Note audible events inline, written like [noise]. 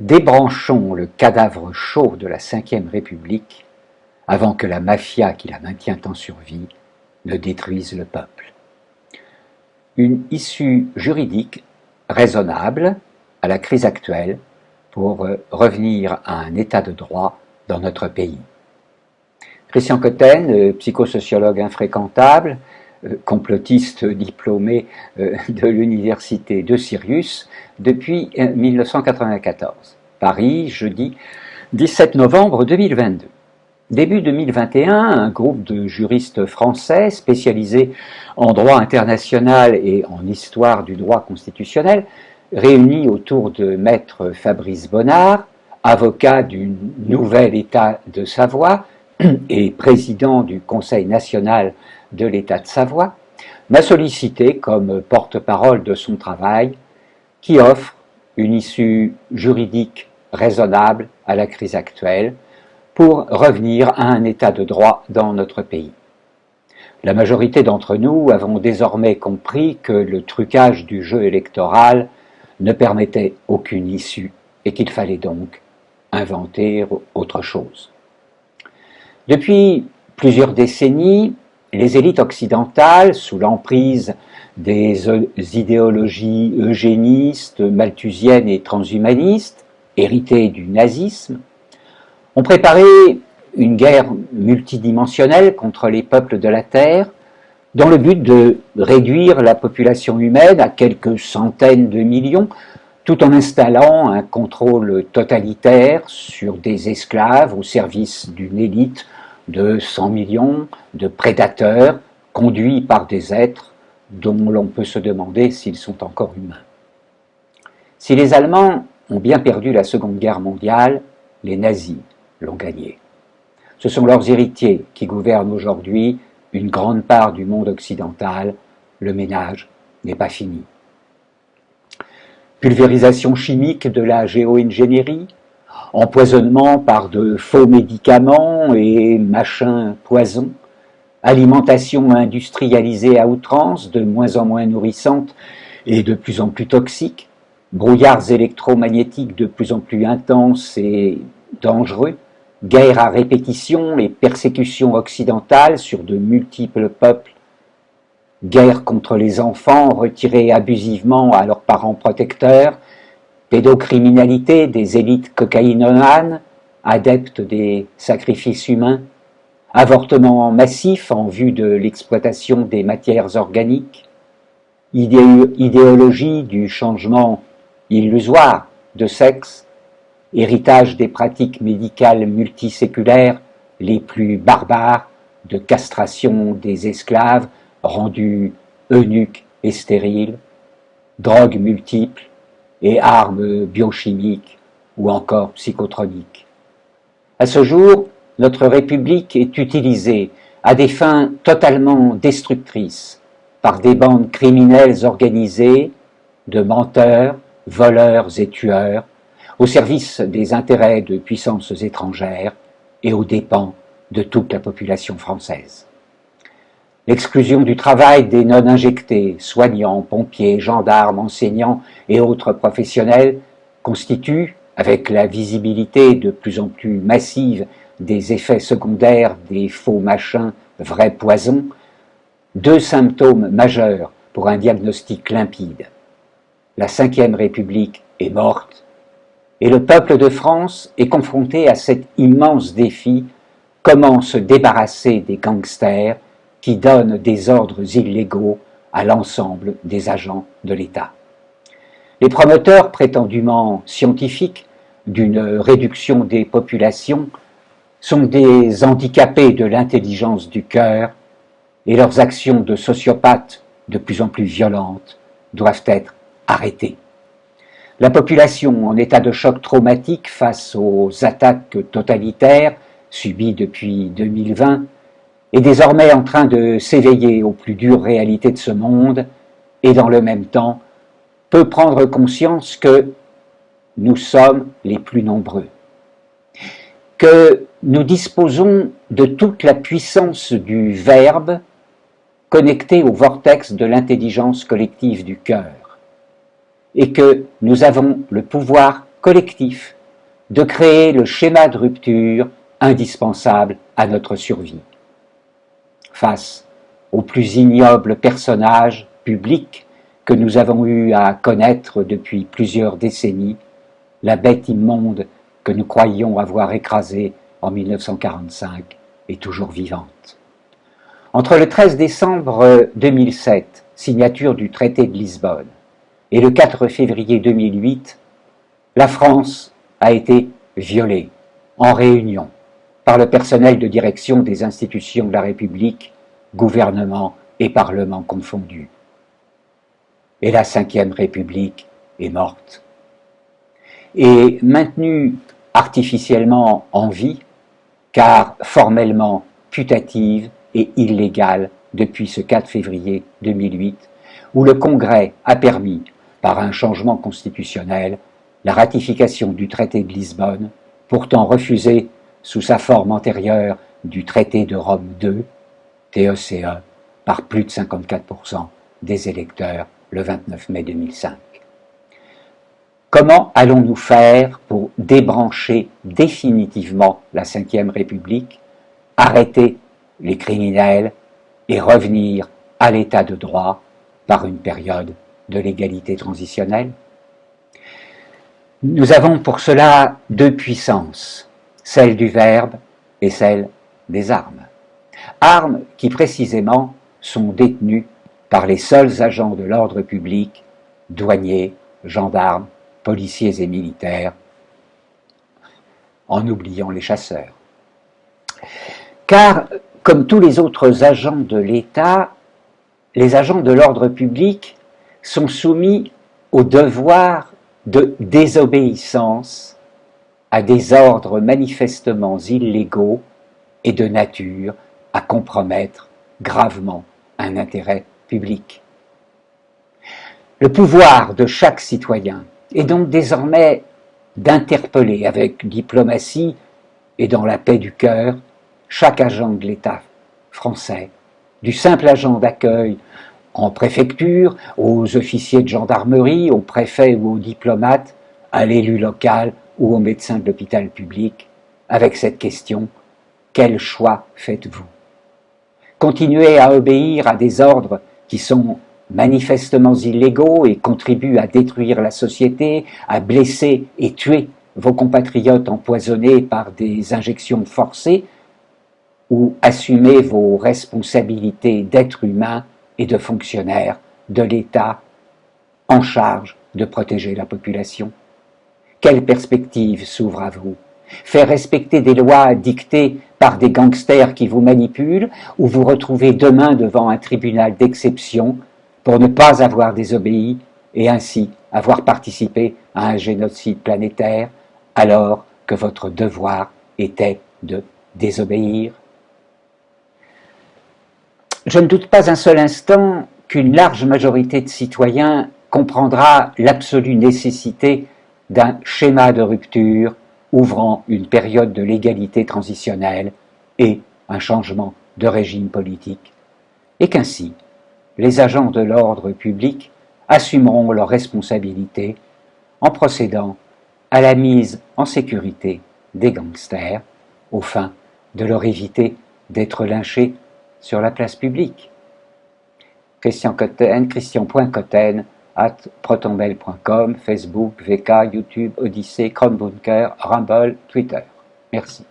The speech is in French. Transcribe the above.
débranchons le cadavre chaud de la Ve République avant que la mafia qui la maintient en survie ne détruise le peuple. Une issue juridique raisonnable à la crise actuelle pour revenir à un état de droit dans notre pays. Christian Cotten, euh, psychosociologue infréquentable, euh, complotiste diplômé euh, [laughs] de l'université de Sirius depuis 1994. Paris, jeudi 17 novembre 2022. Début 2021, un groupe de juristes français spécialisés en droit international et en histoire du droit constitutionnel, réunis autour de maître Fabrice Bonnard, avocat du nouvel État de Savoie, et président du Conseil national de l'État de Savoie, m'a sollicité comme porte-parole de son travail qui offre une issue juridique raisonnable à la crise actuelle pour revenir à un état de droit dans notre pays. La majorité d'entre nous avons désormais compris que le trucage du jeu électoral ne permettait aucune issue et qu'il fallait donc inventer autre chose. Depuis plusieurs décennies, les élites occidentales, sous l'emprise des idéologies eugénistes, malthusiennes et transhumanistes, héritées du nazisme, ont préparé une guerre multidimensionnelle contre les peuples de la Terre, dans le but de réduire la population humaine à quelques centaines de millions, tout en installant un contrôle totalitaire sur des esclaves au service d'une élite de 100 millions de prédateurs conduits par des êtres dont l'on peut se demander s'ils sont encore humains. Si les Allemands ont bien perdu la Seconde Guerre mondiale, les nazis l'ont gagnée. Ce sont leurs héritiers qui gouvernent aujourd'hui une grande part du monde occidental. Le ménage n'est pas fini. Pulvérisation chimique de la géo-ingénierie, empoisonnement par de faux médicaments et machins poisons, alimentation industrialisée à outrance, de moins en moins nourrissante et de plus en plus toxique, brouillards électromagnétiques de plus en plus intenses et dangereux, guerre à répétition et persécutions occidentales sur de multiples peuples, guerre contre les enfants retirés abusivement à leurs parents protecteurs, pédocriminalité des élites cocaïnomanes, adeptes des sacrifices humains, avortement massif en vue de l'exploitation des matières organiques, idéologie du changement illusoire de sexe, héritage des pratiques médicales multiséculaires les plus barbares de castration des esclaves rendus eunuques et stériles, drogues multiples, et armes biochimiques ou encore psychotroniques. À ce jour, notre République est utilisée à des fins totalement destructrices par des bandes criminelles organisées de menteurs, voleurs et tueurs au service des intérêts de puissances étrangères et aux dépens de toute la population française. L'exclusion du travail des non-injectés, soignants, pompiers, gendarmes, enseignants et autres professionnels constitue, avec la visibilité de plus en plus massive des effets secondaires des faux machins, vrais poisons, deux symptômes majeurs pour un diagnostic limpide. La Ve République est morte et le peuple de France est confronté à cet immense défi comment se débarrasser des gangsters qui donne des ordres illégaux à l'ensemble des agents de l'État. Les promoteurs prétendument scientifiques d'une réduction des populations sont des handicapés de l'intelligence du cœur et leurs actions de sociopathes de plus en plus violentes doivent être arrêtées. La population en état de choc traumatique face aux attaques totalitaires subies depuis 2020 est désormais en train de s'éveiller aux plus dures réalités de ce monde et dans le même temps peut prendre conscience que nous sommes les plus nombreux, que nous disposons de toute la puissance du Verbe connecté au vortex de l'intelligence collective du cœur, et que nous avons le pouvoir collectif de créer le schéma de rupture indispensable à notre survie. Face aux plus ignobles personnages publics que nous avons eu à connaître depuis plusieurs décennies, la bête immonde que nous croyions avoir écrasée en 1945 est toujours vivante. Entre le 13 décembre 2007, signature du traité de Lisbonne, et le 4 février 2008, la France a été violée en réunion par le personnel de direction des institutions de la République, gouvernement et parlement confondus. Et la Ve République est morte. Et maintenue artificiellement en vie, car formellement putative et illégale depuis ce 4 février 2008, où le Congrès a permis par un changement constitutionnel la ratification du traité de Lisbonne, pourtant refusé sous sa forme antérieure du traité de Rome II, TECE, par plus de 54% des électeurs le 29 mai 2005. Comment allons-nous faire pour débrancher définitivement la Ve République, arrêter les criminels et revenir à l'état de droit par une période de l'égalité transitionnelle? Nous avons pour cela deux puissances, celle du verbe et celle des armes. Armes qui précisément sont détenues par les seuls agents de l'ordre public, douaniers, gendarmes, policiers et militaires, en oubliant les chasseurs. Car, comme tous les autres agents de l'État, les agents de l'ordre public sont soumis au devoir de désobéissance à des ordres manifestement illégaux et de nature à compromettre gravement un intérêt public. Le pouvoir de chaque citoyen est donc désormais d'interpeller avec diplomatie et dans la paix du cœur chaque agent de l'État français, du simple agent d'accueil en préfecture, aux officiers de gendarmerie, aux préfets ou aux diplomates, à l'élu local ou au médecin de l'hôpital public, avec cette question quel choix faites-vous? Continuez à obéir à des ordres qui sont manifestement illégaux et contribuent à détruire la société, à blesser et tuer vos compatriotes empoisonnés par des injections forcées, ou assumez vos responsabilités d'être humain et de fonctionnaires de l'État en charge de protéger la population Quelle perspective s'ouvre à vous? Faire respecter des lois dictées par des gangsters qui vous manipulent ou vous retrouver demain devant un tribunal d'exception pour ne pas avoir désobéi et ainsi avoir participé à un génocide planétaire alors que votre devoir était de désobéir? Je ne doute pas un seul instant qu'une large majorité de citoyens comprendra l'absolue nécessité d'un schéma de rupture ouvrant une période de légalité transitionnelle et un changement de régime politique, et qu'ainsi les agents de l'ordre public assumeront leurs responsabilités en procédant à la mise en sécurité des gangsters, au fin de leur éviter d'être lynchés sur la place publique. Christian at protonbell.com, Facebook, VK, YouTube, Odyssée, Chromebunker, Rumble, Twitter. Merci.